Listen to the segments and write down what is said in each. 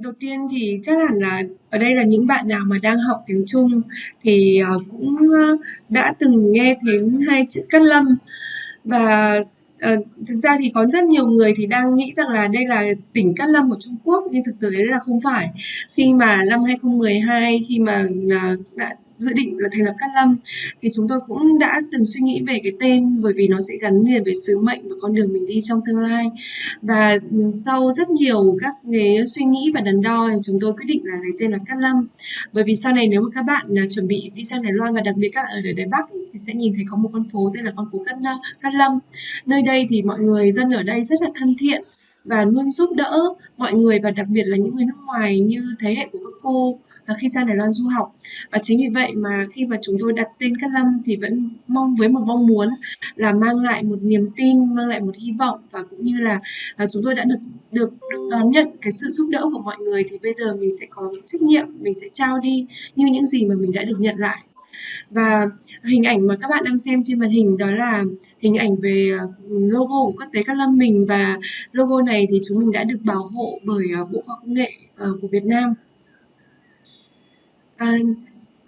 Đầu tiên thì chắc hẳn là ở đây là những bạn nào mà đang học tiếng Trung thì, ờ, cũng, đã từng nghe đến hai chữ Cát Lâm. Và, ờ, thực ra thì có rất nhiều người thì đang nghĩ rằng là đây là tỉnh Cát Lâm của Trung Quốc, nhưng thực tế là không phải. Khi mà năm 2012 khi mà, ờ, à, đã dự định là thành lập Cát Lâm thì chúng tôi cũng đã từng suy nghĩ về cái tên bởi vì nó sẽ gắn liền với sứ mệnh và con đường mình đi trong tương lai. Và, sau rất nhiều các cái suy nghĩ và đắn đo thì chúng tôi quyết định là lấy tên là Cát Lâm. Bởi vì sau này nếu mà các bạn, à, chuẩn bị đi sang Đài Loan và đặc biệt các ở Đài Bắc thì sẽ nhìn thấy có một con phố tên là con phố Cát Cát Lâm. Nơi đây thì mọi người dân ở đây rất là thân thiện và luôn giúp đỡ mọi người và đặc biệt là những người nước ngoài như thế hệ của các cô và khi sang Đài Loan du học. Và chính vì vậy mà khi mà chúng tôi đặt tên Cát Lâm thì vẫn mong với một mong muốn là mang lại một niềm tin, mang lại một hy vọng và cũng như là, là chúng tôi đã được được được đón nhận cái sự giúp đỡ của mọi người thì bây giờ mình sẽ có trách nhiệm, mình sẽ trao đi như những gì mà mình đã được nhận lại. Và hình ảnh mà các bạn đang xem trên màn hình đó là hình ảnh về, ờ, logo của Quốc tế Cát Lâm mình và logo này thì chúng mình đã được bảo hộ bởi, ờ, Bộ Khoa học Công nghệ, ờ, của Việt Nam. À,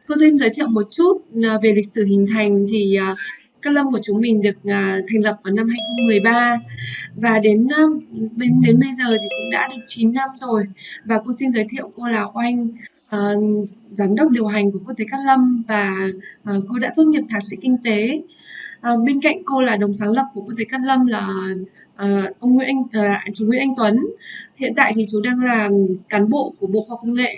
cô xin giới thiệu một chút, về lịch sử hình thành thì, Cát Lâm của chúng mình được, thành lập vào năm 2013 và đến, bên đến đến bây giờ thì cũng đã được 9 năm rồi. Và cô xin giới thiệu cô là Oanh, Ờ, giám đốc điều hành của Quốc tế Cát Lâm và, ờ, cô đã tốt nghiệp thạc sĩ kinh tế. Ờ, bên cạnh cô là đồng sáng lập của Quốc tế Cát Lâm là, ông Nguyễn Anh ờ, chú Nguyễn Anh Tuấn. Hiện tại thì chú đang là cán bộ của Bộ Khoa học Công nghệ,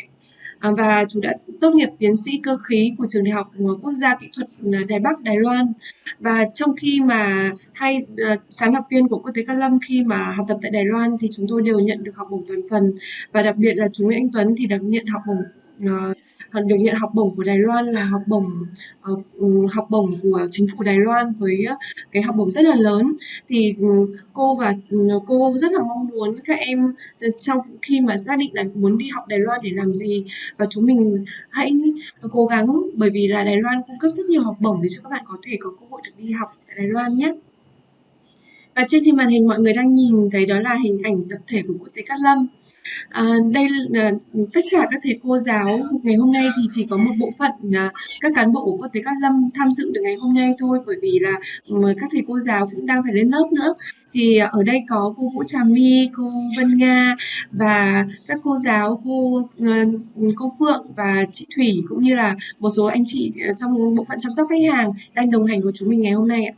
và chú đã tốt nghiệp tiến sĩ cơ khí của Trường Đại học, Quốc gia Kỹ thuật, Đài Bắc, Đài Loan. Và trong khi mà hai, sáng lập viên của Quốc tế Cát Lâm khi mà học tập tại Đài Loan thì chúng tôi đều nhận được học bổng toàn phần và đặc biệt là chú Nguyễn Anh Tuấn thì được nhận học bổng, uh, được nhận học bổng của Đài Loan là học bổng, uh, học bổng của chính phủ Đài Loan với ờ, cái học bổng rất là lớn. Thì, ừ, cô và, ừ, cô rất là mong muốn các em, trong khi mà xác định là muốn đi học Đài Loan để làm gì và chúng mình hãy cố gắng bởi vì là Đài Loan cung cấp rất nhiều học bổng để cho các bạn có thể có cơ hội được đi học tại Đài Loan nhé. Và trên hình màn hình mọi người đang nhìn thấy đó là hình ảnh tập thể của Quốc tế Cát Lâm. À, đây là à, tất cả các thầy cô giáo ngày hôm nay thì chỉ có một bộ phận là các cán bộ của Quốc tế Cát Lâm tham dự được ngày hôm nay thôi bởi vì là ừ, các thầy cô giáo cũng đang phải lên lớp nữa. Thì à, ở đây có cô Vũ Trà My, cô Vân Nga và các cô giáo, cô, ờ, cô Phượng và chị Thủy cũng như là một số anh chị à, trong bộ phận chăm sóc khách hàng đang đồng hành của chúng mình ngày hôm nay ạ.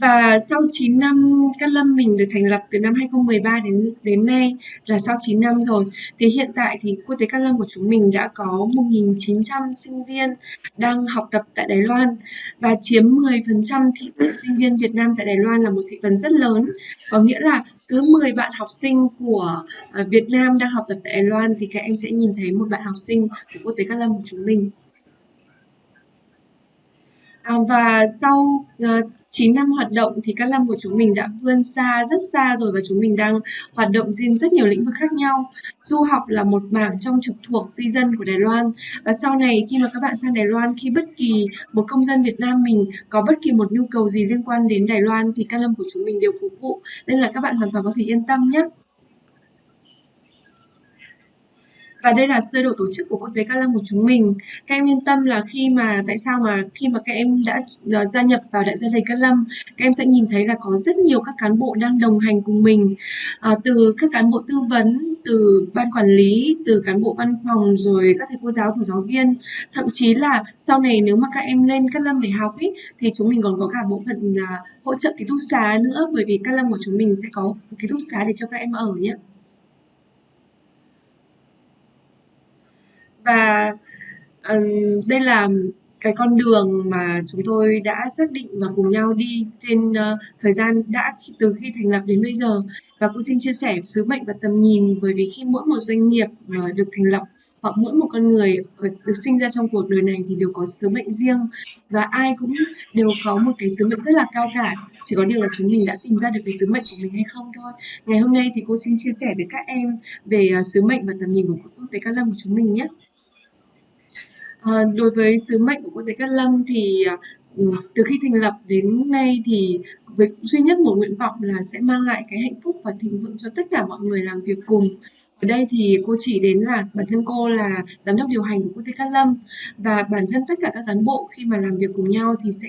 Và sau 9 năm Cát Lâm mình được thành lập từ năm 2013 đến đến nay là sau 9 năm rồi. Thì hiện tại thì Quốc tế Cát Lâm của chúng mình đã có 1.900 sinh viên đang học tập tại Đài Loan và chiếm 10% thị phần sinh viên Việt Nam tại Đài Loan là một thị phần rất lớn. Có nghĩa là cứ 10 bạn học sinh của, à, Việt Nam đang học tập tại Đài Loan thì các em sẽ nhìn thấy một bạn học sinh của Quốc tế Cát Lâm của chúng mình. À, và sau, uh, 9 năm hoạt động thì Cát Lâm của chúng mình đã vươn xa, rất xa rồi và chúng mình đang hoạt động trên rất nhiều lĩnh vực khác nhau. Du học là một mảng trong trực thuộc di dân của Đài Loan và sau này khi mà các bạn sang Đài Loan, khi bất kỳ một công dân Việt Nam mình có bất kỳ một nhu cầu gì liên quan đến Đài Loan thì Cát Lâm của chúng mình đều phục vụ, nên là các bạn hoàn toàn có thể yên tâm nhé. Và đây là sơ đồ tổ chức của Quốc tế Cát Lâm của chúng mình. Các em yên tâm là khi mà tại sao mà khi mà các em đã uh, gia nhập vào đại gia đình Cát Lâm, các em sẽ nhìn thấy là có rất nhiều các cán bộ đang đồng hành cùng mình. À, từ các cán bộ tư vấn, từ ban quản lý, từ cán bộ văn phòng rồi các thầy cô giáo, thủ giáo viên. Thậm chí là sau này nếu mà các em lên Cát Lâm để học ý, thì chúng mình còn có cả bộ phận uh, hỗ trợ ký túc xá nữa bởi vì Cát Lâm của chúng mình sẽ có ký túc xá để cho các em ở nhé. Và, ừm, đây là cái con đường mà chúng tôi đã xác định và cùng nhau đi trên, ơ, thời gian đã từ khi thành lập đến bây giờ. Và cô xin chia sẻ sứ mệnh và tầm nhìn bởi vì khi mỗi một doanh nghiệp mà được thành lập hoặc mỗi một con người, được sinh ra trong cuộc đời này thì đều có sứ mệnh riêng và ai cũng đều có một cái sứ mệnh rất là cao cả, chỉ có điều là chúng mình đã tìm ra được cái sứ mệnh của mình hay không thôi. Ngày hôm nay thì cô xin chia sẻ với các em về, ờ, sứ mệnh và tầm nhìn của Quốc tế Cát Lâm của chúng mình nhé. Ờ, đối với sứ mệnh của Quốc tế Cát Lâm thì, à, ừ, từ khi thành lập đến nay thì với duy nhất một nguyện vọng là sẽ mang lại cái hạnh phúc và thịnh vượng cho tất cả mọi người làm việc cùng. Ở đây thì cô chỉ đến là bản thân cô là giám đốc điều hành của công ty Cát Lâm. Và bản thân tất cả các cán bộ khi mà làm việc cùng nhau thì sẽ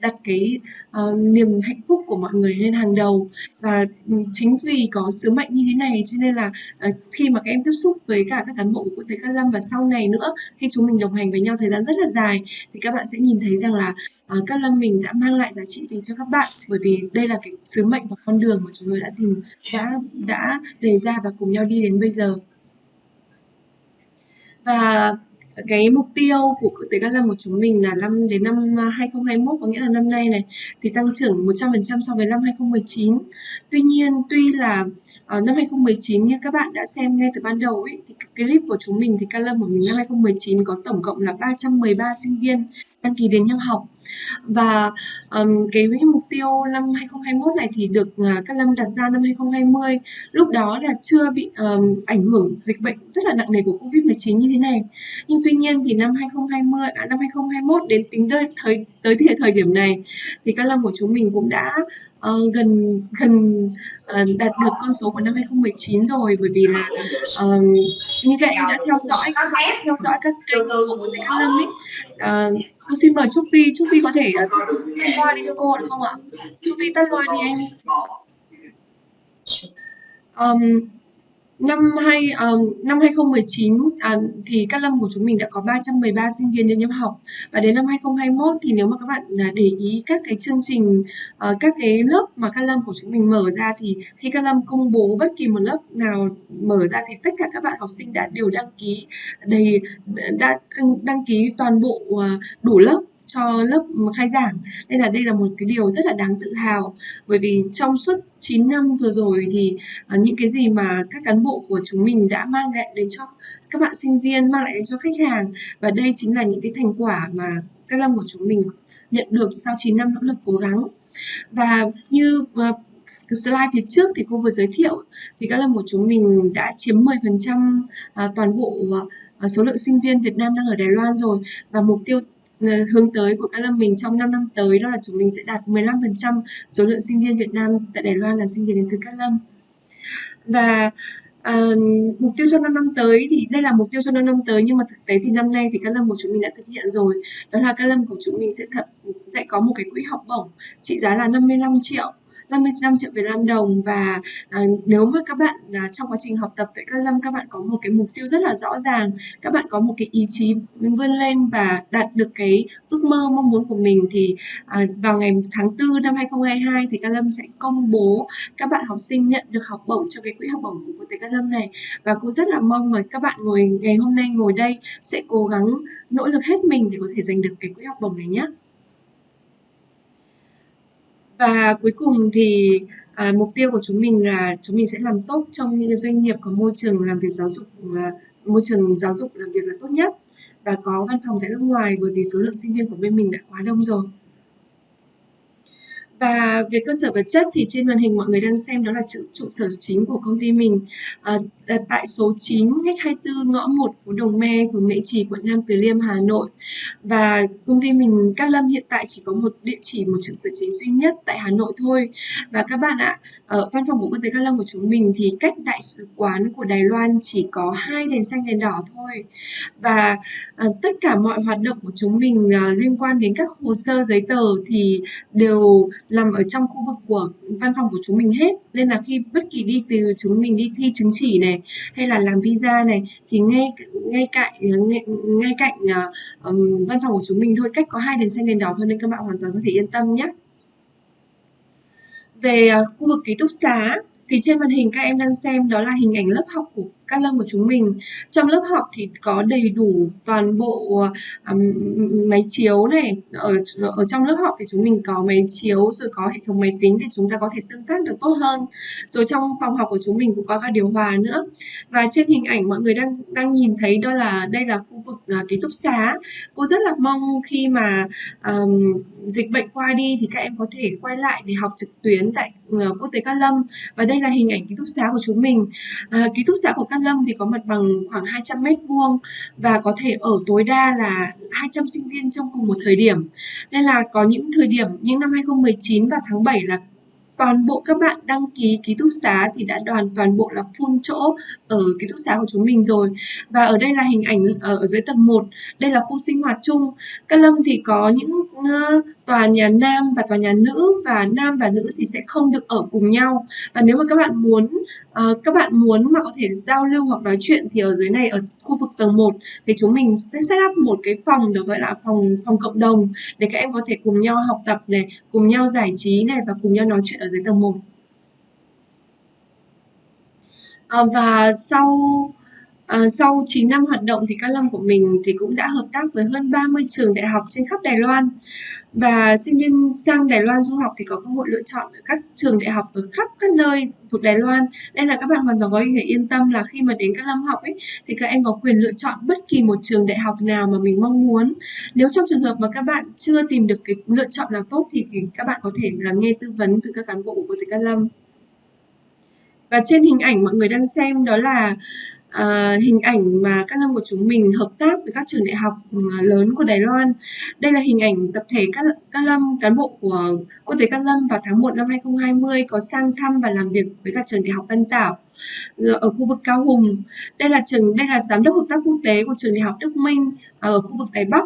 đặt cái uh, niềm hạnh phúc của mọi người lên hàng đầu. Và ừ, chính vì có sứ mệnh như thế này cho nên là uh, khi mà các em tiếp xúc với cả các cán bộ của công ty Cát Lâm và sau này nữa khi chúng mình đồng hành với nhau thời gian rất là dài thì các bạn sẽ nhìn thấy rằng là uh, Cát Lâm mình đã mang lại giá trị gì cho các bạn? Bởi vì đây là cái sứ mệnh và con đường mà chúng tôi đã tìm đã đã đề ra và cùng nhau đi đến bây giờ. Và cái mục tiêu của tế Cát Lâm của chúng mình là năm đến năm à, 2021 có nghĩa là năm nay này thì tăng trưởng 100% so với năm 2019. Tuy nhiên tuy là uh, năm 2019 như các bạn đã xem ngay từ ban đầu ấy thì cái clip của chúng mình thì Cát Lâm của mình năm 2019 có tổng cộng là 313 sinh viên đăng ký đến nhập học. Và um, cái, cái mục tiêu năm 2021 này thì được uh, các lâm đặt ra năm 2020 lúc đó là chưa bị um, ảnh hưởng dịch bệnh rất là nặng nề của Covid-19 như thế này. Nhưng tuy nhiên thì năm 2020 à, năm 2021 đến tính tới thời tới thời, thời điểm này thì các lâm của chúng mình cũng đã uh, gần gần uh, đạt được con số của năm 2019 rồi. Bởi vì là uh, như các em đã theo dõi các theo dõi các kênh của các Lâm ấy uh, con xin mời Trúc Vi, Trúc Vi có thể uh, tắt loa đi cho cô được không ạ? Trúc Vi tắt loa đi em. Um, năm hai um, năm 2019 à, ờ, thì Cát Lâm của chúng mình đã có 313 sinh viên đến nhập học. Và đến năm 2021 thì nếu mà các bạn ờ, để ý các cái chương trình uh, các cái lớp mà Cát Lâm của chúng mình mở ra thì khi Cát Lâm công bố bất kỳ một lớp nào mở ra thì tất cả các bạn học sinh đã đều đăng ký đầy đã đăng ký toàn bộ uh, đủ lớp cho lớp khai giảng. Nên là đây là một cái điều rất là đáng tự hào. Bởi vì trong suốt 9 năm vừa rồi thì uh, những cái gì mà các cán bộ của chúng mình đã mang lại đến cho các bạn sinh viên mang lại đến cho khách hàng và đây chính là những cái thành quả mà các lâm của chúng mình nhận được sau 9 năm nỗ lực cố gắng. Và như uh, slide phía trước thì cô vừa giới thiệu thì các lâm của chúng mình đã chiếm 10% à, toàn bộ số lượng sinh viên Việt Nam đang ở Đài Loan rồi. Và mục tiêu Ờ, hướng tới của các lâm mình trong 5 năm tới đó là chúng mình sẽ đạt 15% số lượng sinh viên Việt Nam tại Đài Loan là sinh viên đến từ các Lâm. Và uh, mục tiêu cho 5 năm tới thì đây là mục tiêu cho 5 năm tới nhưng mà thực tế thì năm nay thì các lâm của chúng mình đã thực hiện rồi. Đó là các lâm của chúng mình sẽ thật sẽ có một cái quỹ học bổng trị giá là 55 triệu. 55 triệu Việt Nam đồng và à, nếu mà các bạn à, trong quá trình học tập tại Cát Lâm các bạn có một cái mục tiêu rất là rõ ràng các bạn có một cái ý chí vươn lên và đạt được cái ước mơ mong muốn của mình thì à, vào ngày tháng 4 năm 2022 thì Cát Lâm sẽ công bố các bạn học sinh nhận được học bổng trong cái quỹ học bổng của Quốc tế Cát Lâm này. Và cũng rất là mong mà các bạn ngồi ngày hôm nay ngồi đây sẽ cố gắng nỗ lực hết mình để có thể giành được cái quỹ học bổng này nhé và cuối cùng thì à, mục tiêu của chúng mình là chúng mình sẽ làm tốt trong những doanh nghiệp có môi trường làm việc giáo dục là môi trường giáo dục làm việc là tốt nhất. Và có văn phòng tại nước ngoài bởi vì số lượng sinh viên của bên mình đã quá đông rồi và về cơ sở vật chất thì trên màn hình mọi người đang xem đó là trụ, trụ sở chính của công ty mình à, tại số 9 ngách 24 ngõ 1 phố Đồng Me, phường Mễ Trì, quận Nam Từ Liêm, Hà Nội. Và công ty mình Cát Lâm hiện tại chỉ có một địa chỉ, một trụ sở chính duy nhất tại Hà Nội thôi. Và các bạn ạ, ở văn phòng của quốc tế Cát Lâm của chúng mình thì cách đại sứ quán của Đài Loan chỉ có hai đèn xanh đèn đỏ thôi. Và à, tất cả mọi hoạt động của chúng mình à, liên quan đến các hồ sơ giấy tờ thì đều nằm ở trong khu vực của văn phòng của chúng mình hết. Nên là khi bất kỳ đi từ chúng mình đi thi chứng chỉ này hay là làm visa này thì ngay ngay cạnh ngay, ngay cạnh uh, um, văn phòng của chúng mình thôi. Cách có hai đèn xanh đèn đỏ thôi nên các bạn hoàn toàn có thể yên tâm nhé. Về uh, khu vực ký túc xá thì trên màn hình các em đang xem đó là hình ảnh lớp học của các lâm của chúng mình. Trong lớp học thì có đầy đủ toàn bộ um, máy chiếu này. Ở ở trong lớp học thì chúng mình có máy chiếu rồi có hệ thống máy tính để chúng ta có thể tương tác được tốt hơn. Rồi trong phòng học của chúng mình cũng có cả điều hòa nữa. Và trên hình ảnh mọi người đang đang nhìn thấy đó là đây là khu vực uh, ký túc xá. Cô rất là mong khi mà um, dịch bệnh qua đi thì các em có thể quay lại để học trực tuyến tại uh, quốc tế Cát Lâm. Và đây là hình ảnh ký túc xá của chúng mình. Uh, ký túc xá của Cát Cát Lâm thì có mặt bằng khoảng 200 mét vuông và có thể ở tối đa là 200 sinh viên trong cùng một thời điểm. Nên là có những thời điểm những năm 2019 và tháng 7 là toàn bộ các bạn đăng ký ký túc xá thì đã đoàn toàn bộ là full chỗ ở ký túc xá của chúng mình rồi. Và ở đây là hình ảnh ờ, ở, dưới tầng 1 đây là khu sinh hoạt chung. Cát Lâm thì có những Ờ, tòa nhà nam và tòa nhà nữ và nam và nữ thì sẽ không được ở cùng nhau. Và nếu mà các bạn muốn uh, các bạn muốn mà có thể giao lưu hoặc nói chuyện thì ở dưới này ở khu vực tầng 1 thì chúng mình sẽ set up một cái phòng được gọi là phòng phòng cộng đồng để các em có thể cùng nhau học tập này cùng nhau giải trí này và cùng nhau nói chuyện ở dưới tầng 1 ờ, và sau À, sau 9 năm hoạt động thì Cát Lâm của mình thì cũng đã hợp tác với hơn 30 trường đại học trên khắp Đài Loan. Và sinh viên sang Đài Loan du học thì có cơ hội lựa chọn ở các trường đại học ở khắp các nơi thuộc Đài Loan. Nên là các bạn hoàn toàn có thể yên tâm là khi mà đến các lâm học ấy thì các em có quyền lựa chọn bất kỳ một trường đại học nào mà mình mong muốn. Nếu trong trường hợp mà các bạn chưa tìm được cái lựa chọn nào tốt thì các bạn có thể là nghe tư vấn từ các cán bộ của Thầy Cát Lâm. Và trên hình ảnh mọi người đang xem đó là à, hình ảnh mà các lâm của chúng mình hợp tác với các trường đại học ừ, lớn của Đài Loan. Đây là hình ảnh tập thể các các lâm cán bộ của quốc tế các lâm vào tháng 1 năm 2020 có sang thăm và làm việc với các trường đại học Văn Tảo ở khu vực Cao Hùng. Đây là trường đây là giám đốc hợp tác quốc tế của trường đại học Đức Minh ờ, ở khu vực Đài Bắc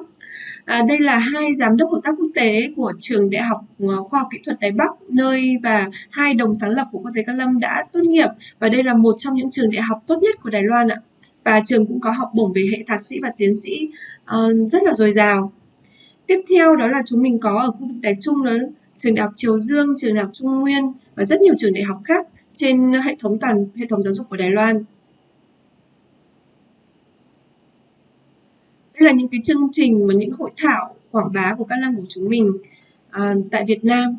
À, đây là hai giám đốc hợp tác quốc tế của trường Đại học ờ, Khoa học Kỹ thuật Đài Bắc, nơi và hai đồng sáng lập của Quốc tế Cát Lâm đã tốt nghiệp và đây là một trong những trường đại học tốt nhất của Đài Loan ạ. Và trường cũng có học bổng về hệ thạc sĩ và tiến sĩ uh, rất là dồi dào. Tiếp theo đó là chúng mình có ở khu vực Đài Trung đó trường đại học Triều Dương, trường đại học Trung Nguyên và rất nhiều trường đại học khác trên hệ thống toàn hệ thống giáo dục của Đài Loan. Hay là những cái chương trình và những hội thảo quảng bá của các Lăng của chúng mình à, tại Việt Nam.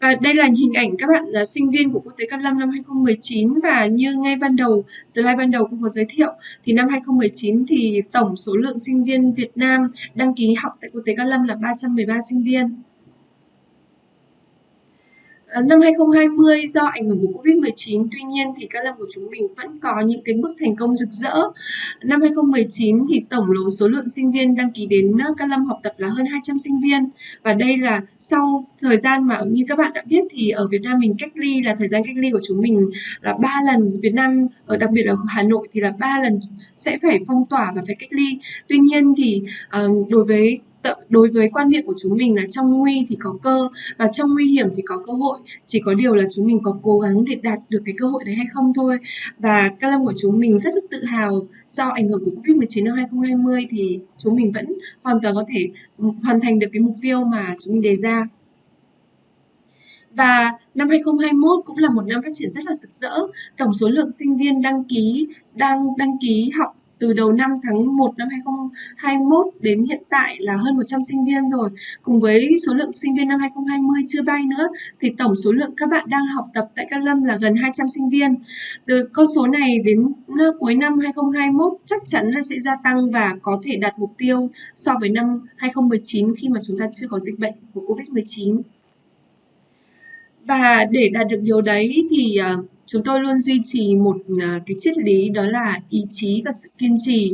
Và đây là hình ảnh các bạn là sinh viên của Quốc tế Cát Lâm năm 2019 và như ngay ban đầu, slide ban đầu cô có giới thiệu thì năm 2019 thì tổng số lượng sinh viên Việt Nam đăng ký học tại Quốc tế Cát Lâm là 313 sinh viên. À, năm 2020 do ảnh hưởng của Covid-19, tuy nhiên thì các lâm của chúng mình vẫn có những cái bước thành công rực rỡ. Năm 2019 thì tổng lsố số lượng sinh viên đăng ký đến ờ, các lâm học tập là hơn 200 sinh viên và đây là sau thời gian mà như các bạn đã biết thì ở Việt Nam mình cách ly là thời gian cách ly của chúng mình là ba lần Việt Nam ở đặc biệt ở Hà Nội thì là ba lần sẽ phải phong tỏa và phải cách ly. Tuy nhiên thì ờ, đối với đối với quan niệm của chúng mình là trong nguy thì có cơ, và trong nguy hiểm thì có cơ hội. Chỉ có điều là chúng mình có cố gắng để đạt được cái cơ hội đấy hay không thôi. Và các lâm của chúng mình rất tự hào do ảnh hưởng của Covid-19 năm 2020 thì chúng mình vẫn hoàn toàn có thể hoàn thành được cái mục tiêu mà chúng mình đề ra. Và năm 2021 cũng là một năm phát triển rất là rực rỡ. Tổng số lượng sinh viên đăng ký, đang đăng ký học từ đầu năm tháng 1 năm 2021 đến hiện tại là hơn 100 sinh viên rồi. Cùng với số lượng sinh viên năm 2020 chưa bay nữa thì tổng số lượng các bạn đang học tập tại Cát Lâm là gần 200 sinh viên. Từ con số này đến cuối năm 2021 chắc chắn là sẽ gia tăng và có thể đạt mục tiêu so với năm 2019 khi mà chúng ta chưa có dịch bệnh của Covid-19. Và để đạt được điều đấy thì uh, chúng tôi luôn duy trì một à, cái triết lý đó là ý chí và sự kiên trì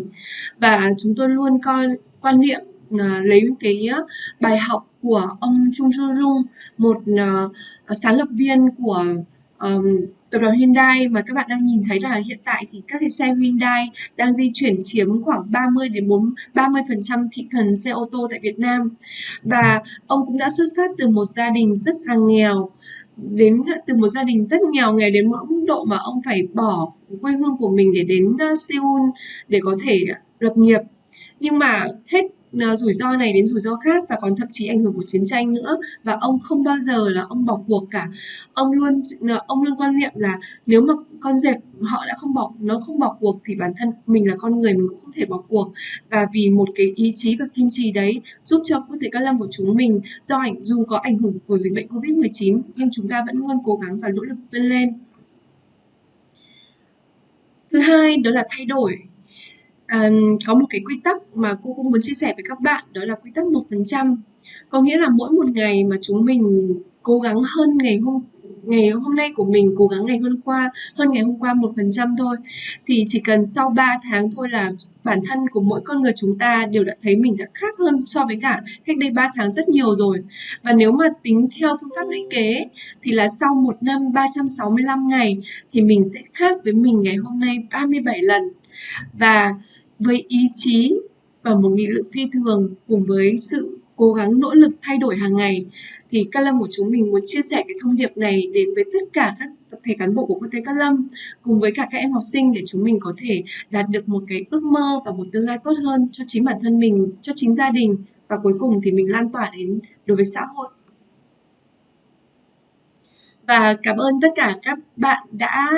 và chúng tôi luôn coi quan niệm à, lấy cái à, bài học của ông Chung Chung Jung một sáng lập viên của um, tập đoàn Hyundai mà các bạn đang nhìn thấy là hiện tại thì các cái xe Hyundai đang di chuyển chiếm khoảng 30 đến 4 30% thị phần xe ô tô tại Việt Nam. Và ông cũng đã xuất phát từ một gia đình rất là nghèo đến, từ một gia đình rất nghèo nghèo đến mức độ mà ông phải bỏ quê hương của mình để đến ờ, Seoul để có thể lập nghiệp. Nhưng mà hết Ờ, rủi ro này đến rủi ro khác và còn thậm chí ảnh hưởng của chiến tranh nữa. Và ông không bao giờ là ông bỏ cuộc cả. Ông luôn ờ, ông luôn quan niệm là nếu mà con dẹp họ đã không bỏ, nó không bỏ cuộc thì bản thân mình là con người, mình cũng không thể bỏ cuộc. Và vì một cái ý chí và kiên trì đấy giúp cho quốc tế các lâm của chúng mình, do ảnh, dù có ảnh hưởng của dịch bệnh covid 19 nhưng chúng ta vẫn luôn cố gắng và nỗ lực vươn lên. Thứ hai, đó là thay đổi um, có một cái quy tắc mà cô cũng muốn chia sẻ với các bạn đó là quy tắc một phần trăm có nghĩa là mỗi một ngày mà chúng mình cố gắng hơn ngày hôm ngày hôm nay của mình cố gắng ngày hôm qua hơn ngày hôm qua một phần trăm thôi, thì chỉ cần sau 3 tháng thôi là bản thân của mỗi con người chúng ta đều đã thấy mình đã khác hơn so với cả cách đây 3 tháng rất nhiều rồi. Và nếu mà tính theo phương pháp lũy kế thì là sau một năm 365 ngày thì mình sẽ khác với mình ngày hôm nay 37 lần. Và với ý chí và một nghị lực phi thường cùng với sự cố gắng nỗ lực thay đổi hàng ngày thì Cát Lâm của chúng mình muốn chia sẻ cái thông điệp này đến với tất cả các tập thể cán bộ của quốc tế Cát Lâm cùng với cả các em học sinh để chúng mình có thể đạt được một cái ước mơ và một tương lai tốt hơn cho chính bản thân mình, cho chính gia đình và cuối cùng thì mình lan tỏa đến đối với xã hội. Và cảm ơn tất cả các bạn đã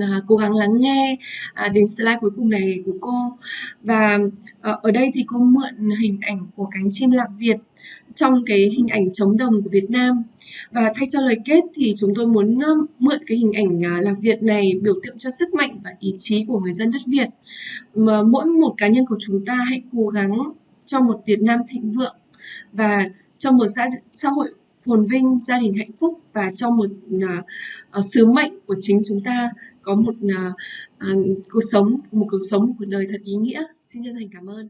À, cố gắng lắng nghe à, đến slide cuối cùng này của cô. Và ờ, ở đây thì cô mượn hình ảnh của cánh chim lạc Việt trong cái hình ảnh chống đồng của Việt Nam. Và thay cho lời kết thì chúng tôi muốn mượn cái hình ảnh à, lạc Việt này biểu tượng cho sức mạnh và ý chí của người dân đất Việt. Mà mỗi một cá nhân của chúng ta hãy cố gắng cho một Việt Nam thịnh vượng và cho một xã, xã hội phồn vinh, gia đình hạnh phúc và cho một uh, sứ mệnh của chính chúng ta có một uh, uh, cuộc sống, một cuộc sống, một cuộc đời thật ý nghĩa. Xin chân thành cảm ơn.